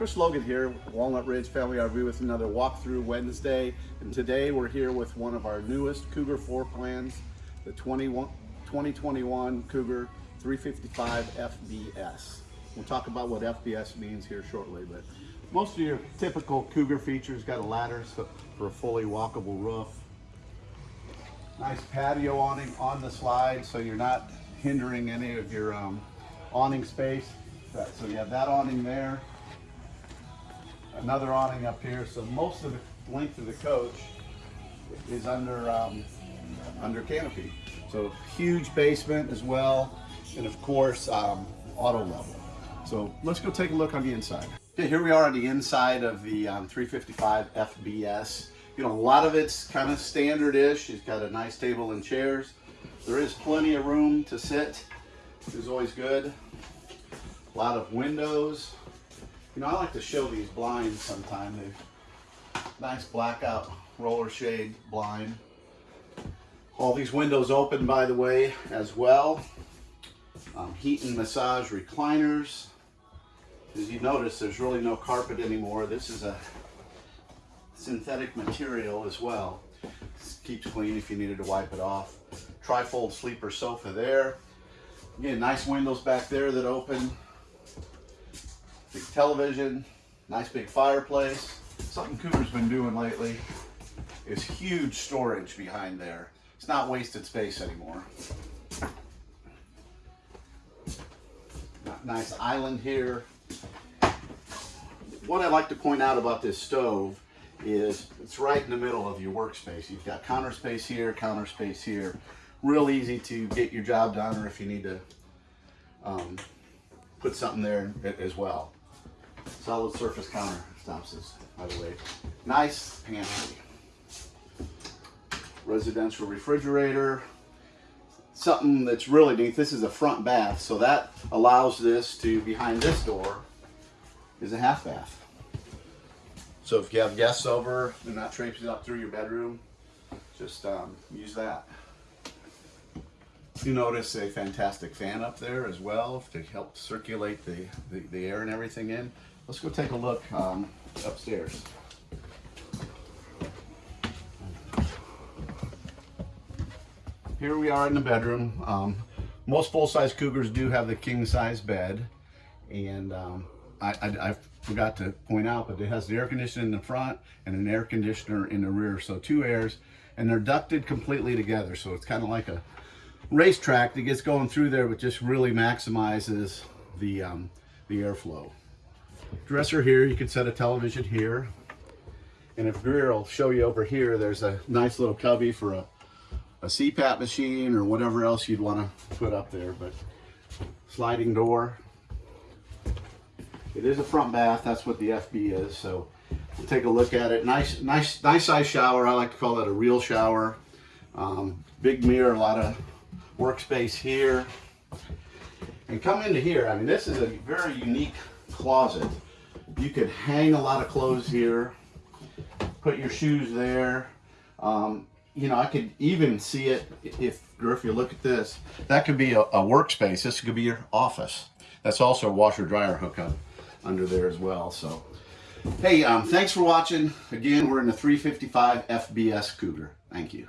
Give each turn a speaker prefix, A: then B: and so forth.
A: Chris Logan here, Walnut Ridge Family RV with another walkthrough Wednesday. And today we're here with one of our newest Cougar floor plans, the 2021 Cougar 355 FBS. We'll talk about what FBS means here shortly, but most of your typical Cougar features got a ladder for a fully walkable roof. Nice patio awning on the slide so you're not hindering any of your um, awning space. So you have that awning there another awning up here. So most of the length of the coach is under um, under canopy. So huge basement as well, and of course um, auto level. So let's go take a look on the inside. Okay, here we are on the inside of the um, 355 FBS. You know, a lot of it's kind of standard-ish. It's got a nice table and chairs. There is plenty of room to sit, which is always good. A lot of windows, you know, I like to show these blinds sometime. They're nice blackout roller shade blind. All these windows open, by the way, as well. Um, heat and massage recliners. As you notice, there's really no carpet anymore. This is a synthetic material as well. This keeps clean if you needed to wipe it off. Trifold sleeper sofa there. Again, nice windows back there that open big television, nice big fireplace. Something Cougar's been doing lately is huge storage behind there. It's not wasted space anymore. Nice island here. What I like to point out about this stove is it's right in the middle of your workspace. You've got counter space here, counter space here. Real easy to get your job done or if you need to um, put something there as well. Solid surface countertops is, by the way. Nice pantry. Residential refrigerator. Something that's really neat, this is a front bath, so that allows this to, behind this door, is a half bath. So if you have guests over, they're not traipsing up through your bedroom, just um, use that. You notice a fantastic fan up there as well to help circulate the, the, the air and everything in. Let's go take a look um, upstairs. Here we are in the bedroom. Um, most full-size Cougars do have the king-size bed. And um, I, I, I, forgot to point out, but it has the air conditioner in the front and an air conditioner in the rear. So two airs, and they're ducted completely together. So it's kind of like a racetrack that gets going through there, but just really maximizes the, um, the airflow dresser here. You can set a television here. And if Greer will show you over here, there's a nice little cubby for a, a CPAP machine or whatever else you'd want to put up there. But sliding door. It is a front bath. That's what the FB is. So we'll take a look at it. Nice, nice, nice size shower. I like to call it a real shower. Um, big mirror, a lot of workspace here. And come into here. I mean, this is a very unique closet. You could hang a lot of clothes here, put your shoes there. Um, you know, I could even see it if, if you look at this, that could be a, a workspace. This could be your office. That's also a washer dryer hookup under there as well. So, hey, um, thanks for watching. Again, we're in the 355 FBS Cougar. Thank you.